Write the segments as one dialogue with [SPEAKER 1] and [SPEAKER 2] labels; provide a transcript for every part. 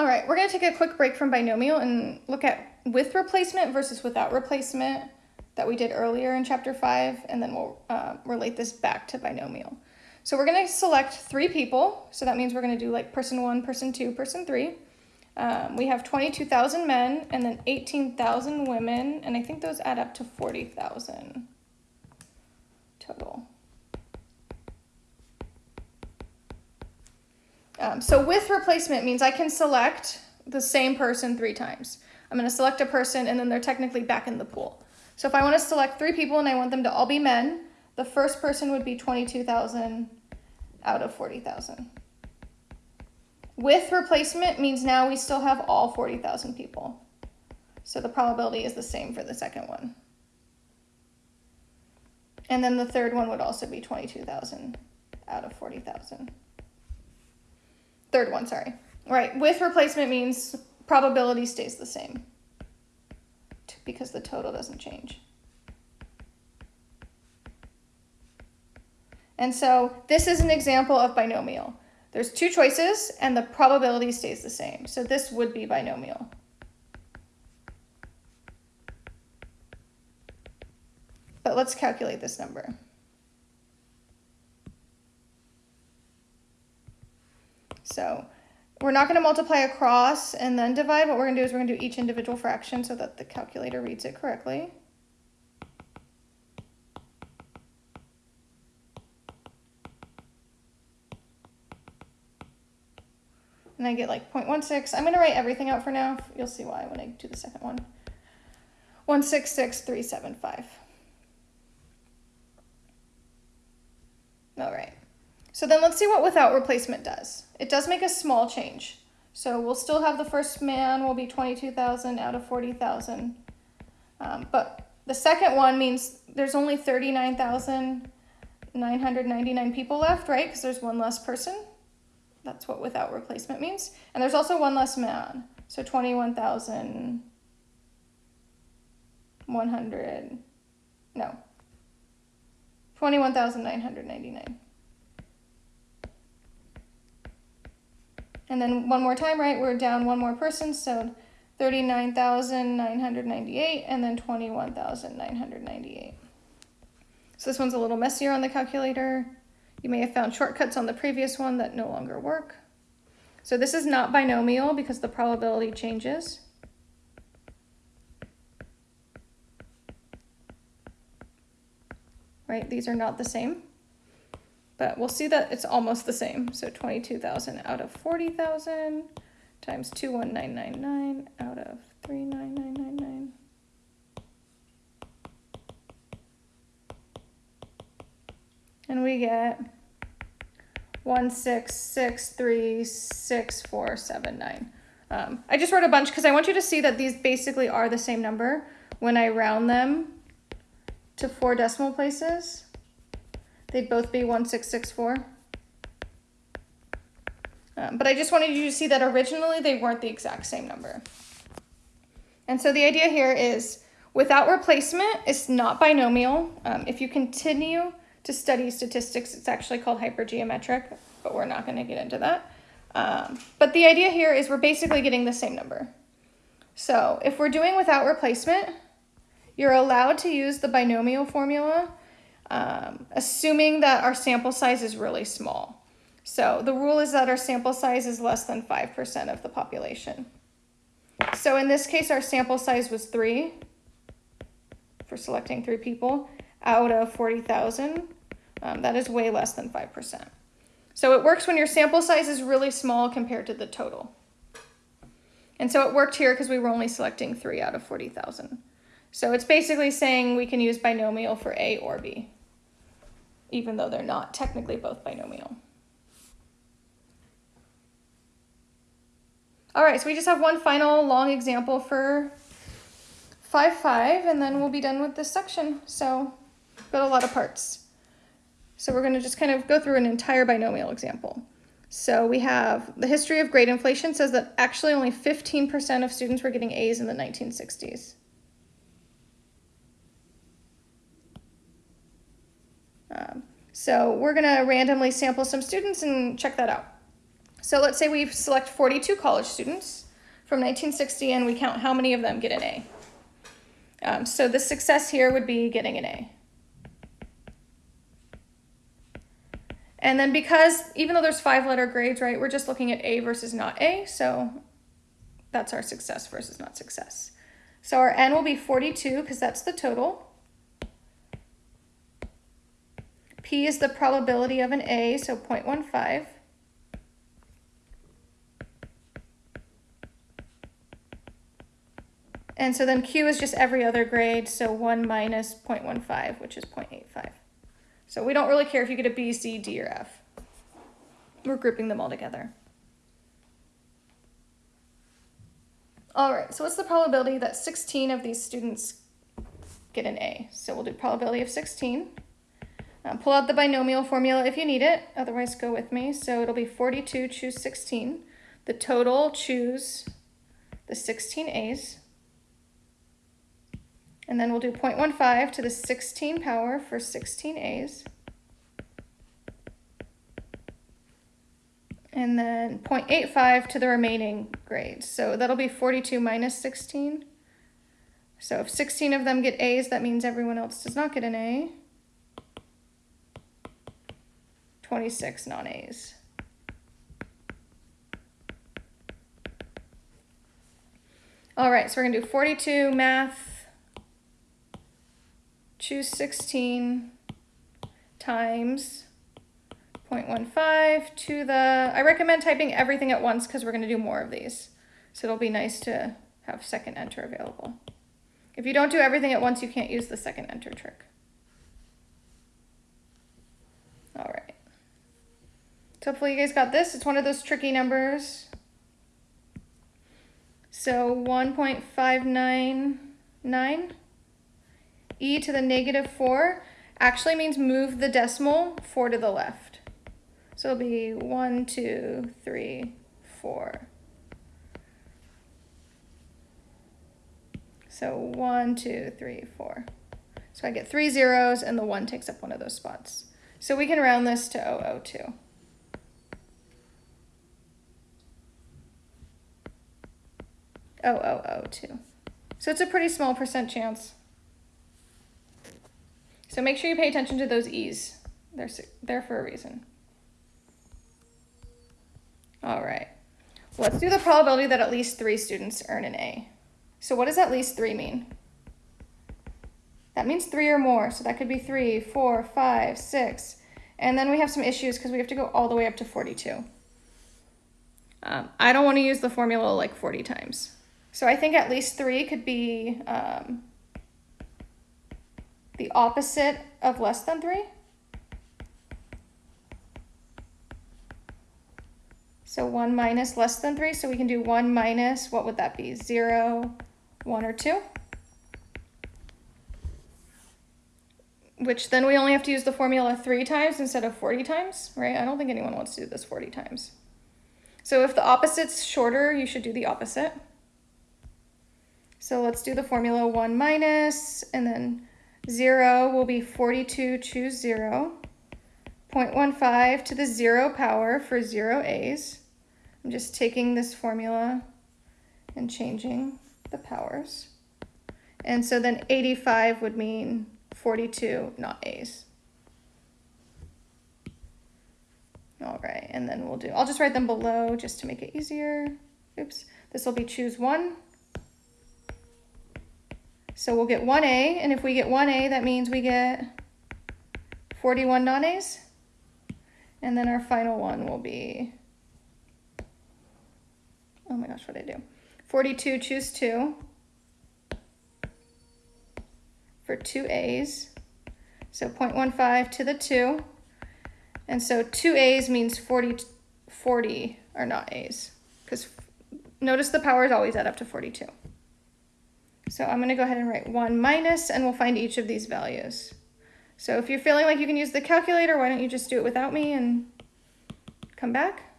[SPEAKER 1] All right, we're to take a quick break from binomial and look at with replacement versus without replacement that we did earlier in chapter 5, and then we'll uh, relate this back to binomial. So we're to select three people, so that means we're to do like person 1, person 2, person 3. Um, we have 22,000 men and then 18,000 women, and I think those add up to 40,000 total. Um, so with replacement means I can select the same person three times. I'm going to select a person and then they're technically back in the pool. So if I want to select three people and I want them to all be men, the first person would be 22,000 out of 40,000. With replacement means now we still have all 40,000 people. So the probability is the same for the second one. And then the third one would also be 22,000 out of 40,000. Third one, sorry. Right, with replacement means probability stays the same because the total doesn't change. And so this is an example of binomial. There's two choices and the probability stays the same. So this would be binomial. But let's calculate this number. So we're not going to multiply across and then divide. What we're going to do is we're going to do each individual fraction so that the calculator reads it correctly. And I get like 0.16. I'm going to write everything out for now. You'll see why when I do the second one. 166375. All right. So then let's see what without replacement does. It does make a small change. So we'll still have the first man will be 22,000 out of 40,000. Um, but the second one means there's only 39,999 people left, right? Because there's one less person. That's what without replacement means. And there's also one less man. So 21,100, no, 21,999. And then one more time, right, we're down one more person, so 39,998 and then 21,998. So this one's a little messier on the calculator. You may have found shortcuts on the previous one that no longer work. So this is not binomial because the probability changes. Right, these are not the same but we'll see that it's almost the same. So 22,000 out of 40,000 times 21999 out of 39999. And we get 1663649. Um, I just wrote a bunch because I want you to see that these basically are the same number when I round them to four decimal places. They'd both be 1664. Um, but I just wanted you to see that originally they weren't the exact same number. And so the idea here is without replacement, it's not binomial. Um, if you continue to study statistics, it's actually called hypergeometric, but we're not going to get into that. Um, but the idea here is we're basically getting the same number. So if we're doing without replacement, you're allowed to use the binomial formula um, assuming that our sample size is really small. So the rule is that our sample size is less than 5% of the population. So in this case, our sample size was three for selecting three people out of 40,000. Um, that is way less than 5%. So it works when your sample size is really small compared to the total. And so it worked here because we were only selecting three out of 40,000. So it's basically saying we can use binomial for A or B even though they're not technically both binomial. All right, so we just have one final long example for 5, 5, and then we'll be done with this section. So got a lot of parts. So we're going to just kind of go through an entire binomial example. So we have the history of grade inflation says that actually only 15% of students were getting A's in the 1960s. Um, so we're going to randomly sample some students and check that out. So let's say we select 42 college students from 1960 and we count how many of them get an A. Um, so the success here would be getting an A. And then because, even though there's five letter grades, right, we're just looking at A versus not A, so that's our success versus not success. So our N will be 42 because that's the total. P is the probability of an A, so 0.15. And so then Q is just every other grade, so 1 minus 0.15, which is 0.85. So we don't really care if you get a B, C, D, or F. We're grouping them all together. All right, so what's the probability that 16 of these students get an A? So we'll do probability of 16. Um, pull out the binomial formula if you need it, otherwise go with me. So it'll be 42, choose 16. The total, choose the 16 A's. And then we'll do 0.15 to the 16 power for 16 A's. And then 0.85 to the remaining grades. So that'll be 42 minus 16. So if 16 of them get A's, that means everyone else does not get an A. 26 non-A's. All right, so we're gonna do 42 math choose 16 times 0.15 to the, I recommend typing everything at once because we're going to do more of these. So it'll be nice to have second enter available. If you don't do everything at once, you can't use the second enter trick. All right. So hopefully you guys got this. It's one of those tricky numbers. So 1.599 e to the negative 4 actually means move the decimal 4 to the left. So it'll be 1, 2, 3, 4. So 1, 2, 3, 4. So I get three zeros and the 1 takes up one of those spots. So we can round this to 002. Oh, oh, oh, two. So it's a pretty small percent chance. So make sure you pay attention to those E's. They're there for a reason. All right. Let's do the probability that at least three students earn an A. So what does at least three mean? That means three or more. So that could be three, four, five, six. And then we have some issues because we have to go all the way up to 42. Um, I don't want to use the formula like 40 times. So I think at least three could be um, the opposite of less than 3. So 1 minus less than 3. So we can do 1 minus, what would that be? 0, 1, or 2. Which then we only have to use the formula 3 times instead of 40 times, right? I don't think anyone wants to do this 40 times. So if the opposite's shorter, you should do the opposite. So let's do the formula 1 minus, and then 0 will be 42, choose 0. 0.15 to the 0 power for 0 A's. I'm just taking this formula and changing the powers. And so then 85 would mean 42 not A's. All right, and then we'll do, I'll just write them below just to make it easier. Oops, this will be choose one. So we'll get 1A, and if we get 1A, that means we get 41 non-A's. And then our final one will be, oh my gosh, what did I do? 42, choose 2 for 2 A's. So 0.15 to the 2. And so 2 A's means 40, 40 are not A's. Because notice the powers always add up to 42. So I'm gonna go ahead and write one minus and we'll find each of these values. So if you're feeling like you can use the calculator, why don't you just do it without me and come back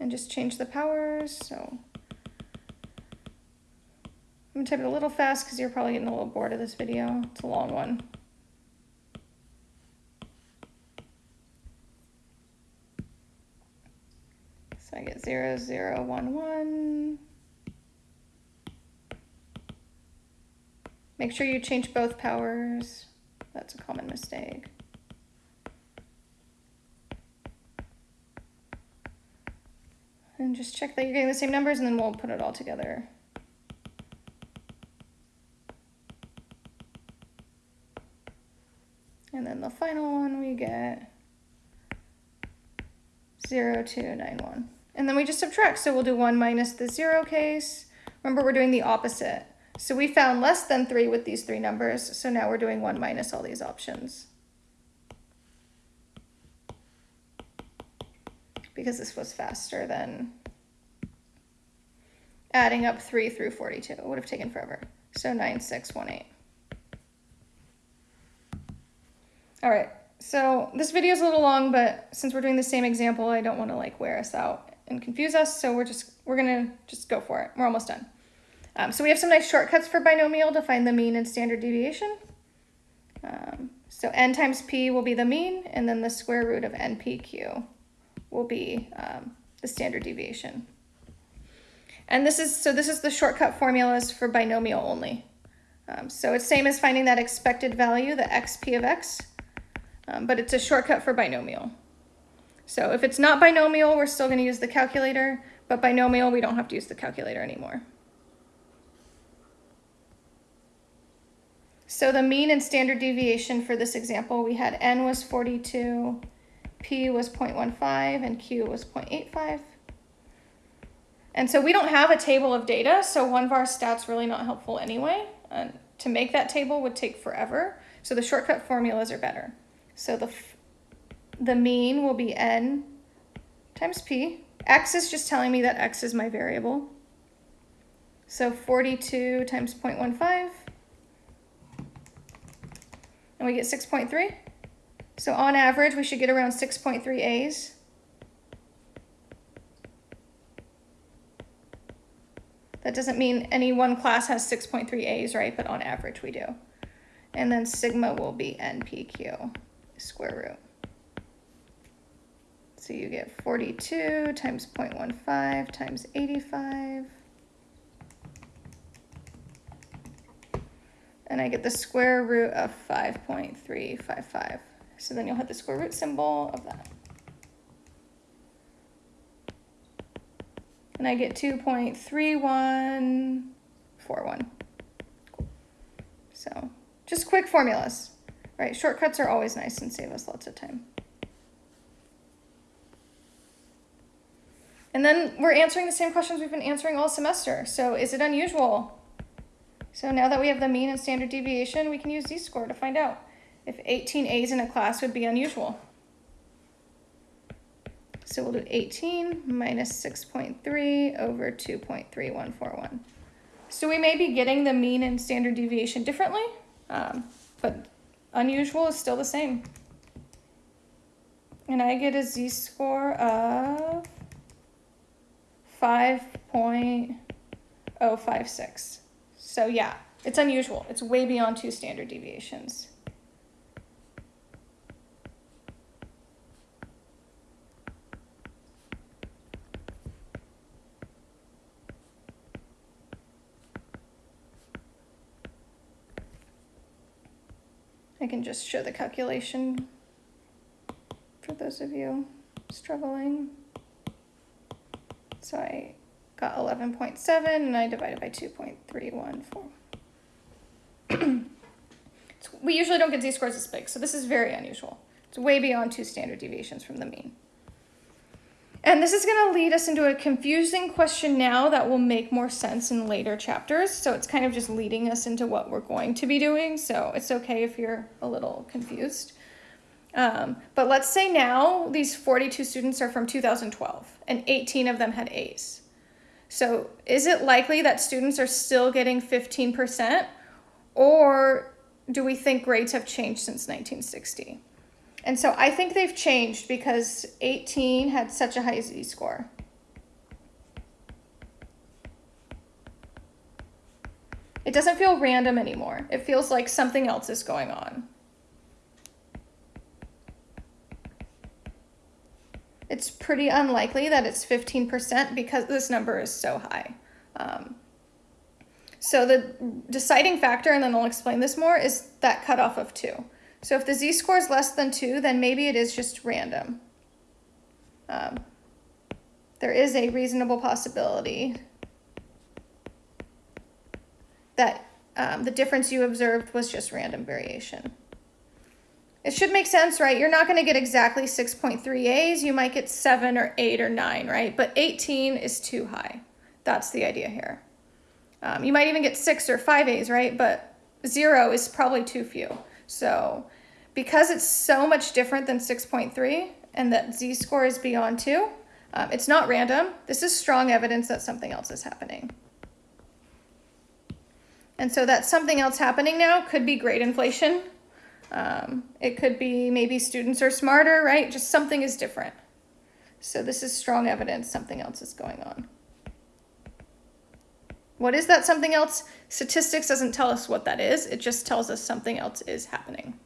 [SPEAKER 1] and just change the powers. So I'm gonna type it a little fast because you're probably getting a little bored of this video. It's a long one. So I get zero, zero, one, one. Make sure you change both powers. That's a common mistake. And just check that you're getting the same numbers and then we'll put it all together. And then the final one we get 0, 2, 9, 1. And then we just subtract. So we'll do 1 minus the 0 case. Remember, we're doing the opposite. So we found less than 3 with these three numbers. So now we're doing 1 minus all these options. Because this was faster than adding up 3 through 42. It would have taken forever. So 9618. All right, so this video is a little long, but since we're doing the same example, I don't want to like wear us out and confuse us. So we're just, we're gonna just go for it. We're almost done. Um, so we have some nice shortcuts for binomial to find the mean and standard deviation. Um, so n times p will be the mean, and then the square root of npq will be um, the standard deviation. And this is, so this is the shortcut formulas for binomial only. Um, so it's same as finding that expected value, the xp of x, um, but it's a shortcut for binomial. So if it's not binomial, we're still going to use the calculator, but binomial, we don't have to use the calculator anymore. So the mean and standard deviation for this example, we had n was 42, p was 0.15, and q was 0.85. And so we don't have a table of data, so one var stat's really not helpful anyway. And to make that table would take forever, so the shortcut formulas are better. So the, the mean will be n times p. x is just telling me that x is my variable. So 42 times 0.15, and we get 6.3. So on average, we should get around 6.3 A's. That doesn't mean any one class has 6.3 A's, right? But on average, we do. And then sigma will be NPQ square root. So you get 42 times 0.15 times 85. And I get the square root of 5.355. So then you'll have the square root symbol of that. And I get 2.3141. So just quick formulas. Right, shortcuts are always nice and save us lots of time. And then we're answering the same questions we've been answering all semester. So is it unusual? So now that we have the mean and standard deviation, we can use z-score to find out if 18 A's in a class would be unusual. So we'll do 18 minus 6.3 over 2.3141. So we may be getting the mean and standard deviation differently, um, but Unusual is still the same. And I get a z-score of 5.056. So yeah, it's unusual. It's way beyond two standard deviations. I can just show the calculation for those of you struggling. So I got 11.7 and I divided by 2.314. we usually don't get z-scores this big, so this is very unusual. It's way beyond two standard deviations from the mean. And this is going to lead us into a confusing question now that will make more sense in later chapters. So it's kind of just leading us into what we're going to be doing. So it's okay if you're a little confused. Um, but let's say now these 42 students are from 2012 and 18 of them had A's. So is it likely that students are still getting 15% or do we think grades have changed since 1960? And so I think they've changed because 18 had such a high z-score. It doesn't feel random anymore. It feels like something else is going on. It's pretty unlikely that it's 15% because this number is so high. Um, so the deciding factor, and then I'll explain this more, is that cutoff of two. So if the z-score is less than two, then maybe it is just random. Um, there is a reasonable possibility that um, the difference you observed was just random variation. It should make sense, right? You're not going to get exactly 6.3 A's. You might get 7 or 8 or 9, right? But 18 is too high. That's the idea here. Um, you might even get 6 or 5 A's, right? But 0 is probably too few. So because it's so much different than 6.3 and that z-score is beyond 2, um, it's not random. This is strong evidence that something else is happening. And so that something else happening now could be grade inflation. Um, it could be maybe students are smarter, right? Just something is different. So this is strong evidence something else is going on. What is that something else? Statistics doesn't tell us what that is. It just tells us something else is happening.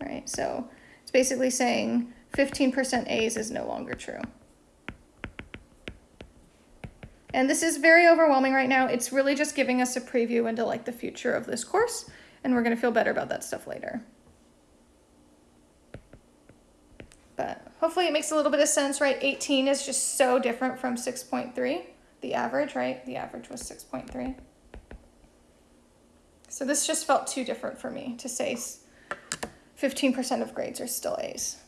[SPEAKER 1] Right, so it's basically saying 15% A's is no longer true. And this is very overwhelming right now. It's really just giving us a preview into like the future of this course, and we're gonna feel better about that stuff later. But hopefully it makes a little bit of sense, right? 18 is just so different from 6.3, the average, right? The average was 6.3. So this just felt too different for me to say 15% of grades are still A's.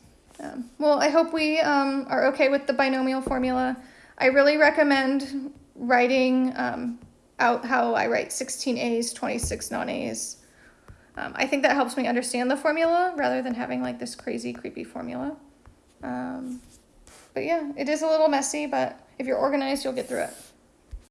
[SPEAKER 1] Um, well, I hope we um, are okay with the binomial formula. I really recommend writing um, out how I write 16 A's, 26 non-A's. Um, I think that helps me understand the formula rather than having like this crazy, creepy formula. Um, but yeah, it is a little messy, but if you're organized, you'll get through it.